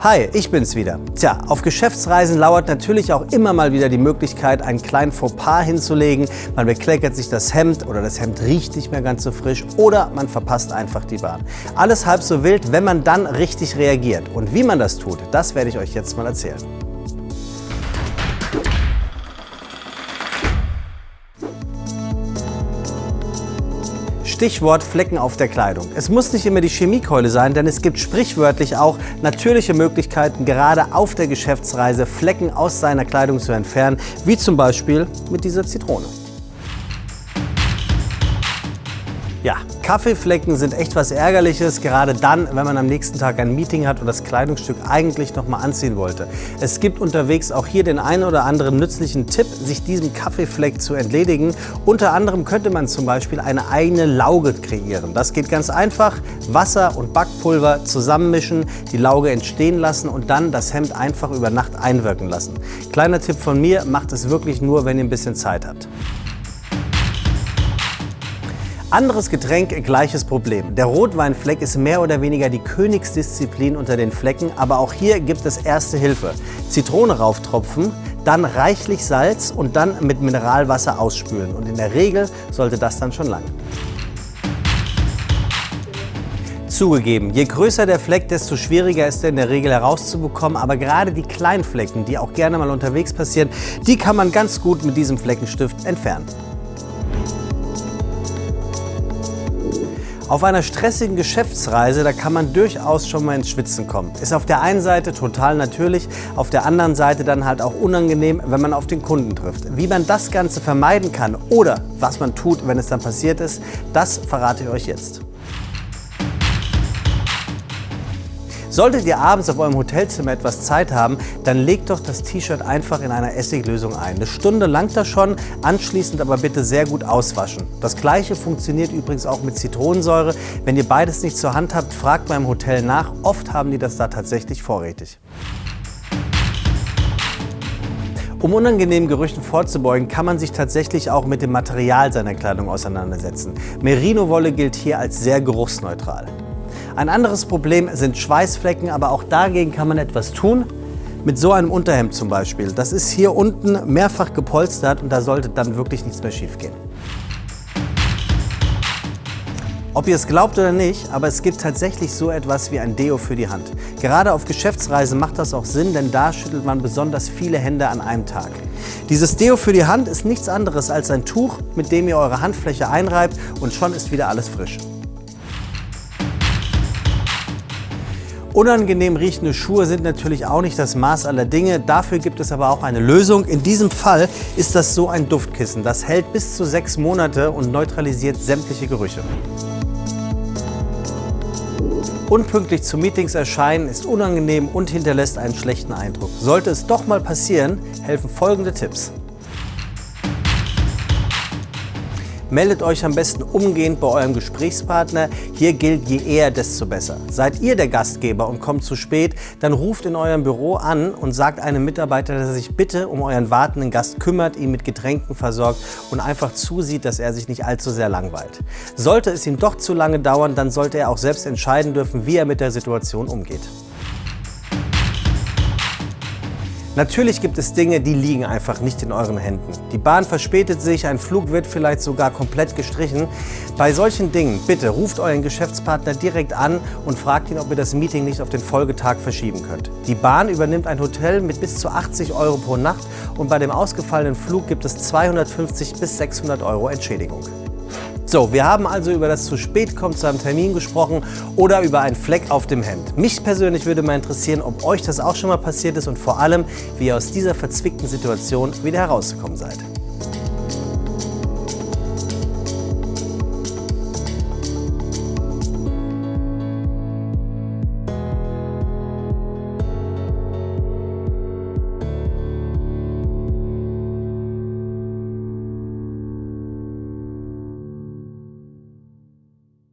Hi, ich bin's wieder. Tja, auf Geschäftsreisen lauert natürlich auch immer mal wieder die Möglichkeit, einen kleinen Fauxpas hinzulegen. Man bekleckert sich das Hemd oder das Hemd riecht nicht mehr ganz so frisch oder man verpasst einfach die Bahn. Alles halb so wild, wenn man dann richtig reagiert. Und wie man das tut, das werde ich euch jetzt mal erzählen. Stichwort Flecken auf der Kleidung. Es muss nicht immer die Chemiekeule sein, denn es gibt sprichwörtlich auch natürliche Möglichkeiten, gerade auf der Geschäftsreise Flecken aus seiner Kleidung zu entfernen, wie zum Beispiel mit dieser Zitrone. Ja, Kaffeeflecken sind echt was Ärgerliches, gerade dann, wenn man am nächsten Tag ein Meeting hat und das Kleidungsstück eigentlich noch mal anziehen wollte. Es gibt unterwegs auch hier den einen oder anderen nützlichen Tipp, sich diesem Kaffeefleck zu entledigen. Unter anderem könnte man zum Beispiel eine eigene Lauge kreieren. Das geht ganz einfach. Wasser und Backpulver zusammenmischen, die Lauge entstehen lassen und dann das Hemd einfach über Nacht einwirken lassen. Kleiner Tipp von mir, macht es wirklich nur, wenn ihr ein bisschen Zeit habt. Anderes Getränk, gleiches Problem. Der Rotweinfleck ist mehr oder weniger die Königsdisziplin unter den Flecken, aber auch hier gibt es erste Hilfe. Zitrone rauftropfen, dann reichlich Salz und dann mit Mineralwasser ausspülen. Und in der Regel sollte das dann schon lang. Zugegeben, je größer der Fleck, desto schwieriger ist er in der Regel herauszubekommen. Aber gerade die kleinen Flecken, die auch gerne mal unterwegs passieren, die kann man ganz gut mit diesem Fleckenstift entfernen. Auf einer stressigen Geschäftsreise, da kann man durchaus schon mal ins Schwitzen kommen. Ist auf der einen Seite total natürlich, auf der anderen Seite dann halt auch unangenehm, wenn man auf den Kunden trifft. Wie man das Ganze vermeiden kann oder was man tut, wenn es dann passiert ist, das verrate ich euch jetzt. Solltet ihr abends auf eurem Hotelzimmer etwas Zeit haben, dann legt doch das T-Shirt einfach in einer Essiglösung ein. Eine Stunde langt das schon, anschließend aber bitte sehr gut auswaschen. Das gleiche funktioniert übrigens auch mit Zitronensäure. Wenn ihr beides nicht zur Hand habt, fragt beim Hotel nach. Oft haben die das da tatsächlich vorrätig. Um unangenehmen Gerüchen vorzubeugen, kann man sich tatsächlich auch mit dem Material seiner Kleidung auseinandersetzen. Merino-Wolle gilt hier als sehr geruchsneutral. Ein anderes Problem sind Schweißflecken, aber auch dagegen kann man etwas tun. Mit so einem Unterhemd zum Beispiel. Das ist hier unten mehrfach gepolstert und da sollte dann wirklich nichts mehr schief gehen. Ob ihr es glaubt oder nicht, aber es gibt tatsächlich so etwas wie ein Deo für die Hand. Gerade auf Geschäftsreisen macht das auch Sinn, denn da schüttelt man besonders viele Hände an einem Tag. Dieses Deo für die Hand ist nichts anderes als ein Tuch, mit dem ihr eure Handfläche einreibt und schon ist wieder alles frisch. Unangenehm riechende Schuhe sind natürlich auch nicht das Maß aller Dinge. Dafür gibt es aber auch eine Lösung. In diesem Fall ist das so ein Duftkissen. Das hält bis zu sechs Monate und neutralisiert sämtliche Gerüche. Unpünktlich zu Meetings erscheinen ist unangenehm und hinterlässt einen schlechten Eindruck. Sollte es doch mal passieren, helfen folgende Tipps. Meldet euch am besten umgehend bei eurem Gesprächspartner. Hier gilt, je eher, desto besser. Seid ihr der Gastgeber und kommt zu spät, dann ruft in eurem Büro an und sagt einem Mitarbeiter, dass er sich bitte um euren wartenden Gast kümmert, ihn mit Getränken versorgt und einfach zusieht, dass er sich nicht allzu sehr langweilt. Sollte es ihm doch zu lange dauern, dann sollte er auch selbst entscheiden dürfen, wie er mit der Situation umgeht. Natürlich gibt es Dinge, die liegen einfach nicht in euren Händen. Die Bahn verspätet sich, ein Flug wird vielleicht sogar komplett gestrichen. Bei solchen Dingen, bitte ruft euren Geschäftspartner direkt an und fragt ihn, ob ihr das Meeting nicht auf den Folgetag verschieben könnt. Die Bahn übernimmt ein Hotel mit bis zu 80 Euro pro Nacht und bei dem ausgefallenen Flug gibt es 250 bis 600 Euro Entschädigung. So, wir haben also über das zu spät kommen zu einem Termin gesprochen oder über einen Fleck auf dem Hemd. Mich persönlich würde mal interessieren, ob euch das auch schon mal passiert ist und vor allem, wie ihr aus dieser verzwickten Situation wieder herausgekommen seid.